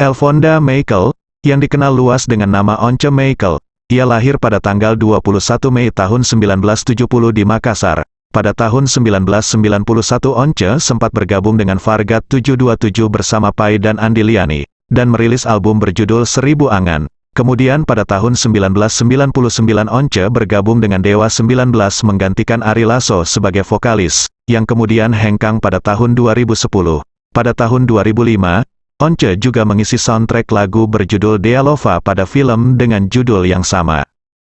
Elfonda Michael, yang dikenal luas dengan nama Once Michael, ia lahir pada tanggal 21 Mei tahun 1970 di Makassar. Pada tahun 1991 Once sempat bergabung dengan Vargat 727 bersama Pai dan Andi Liani, dan merilis album berjudul Seribu Angan. Kemudian pada tahun 1999 Once bergabung dengan Dewa 19 menggantikan Ari Lasso sebagai vokalis, yang kemudian hengkang pada tahun 2010. Pada tahun 2005, Once juga mengisi soundtrack lagu berjudul Dealova pada film dengan judul yang sama.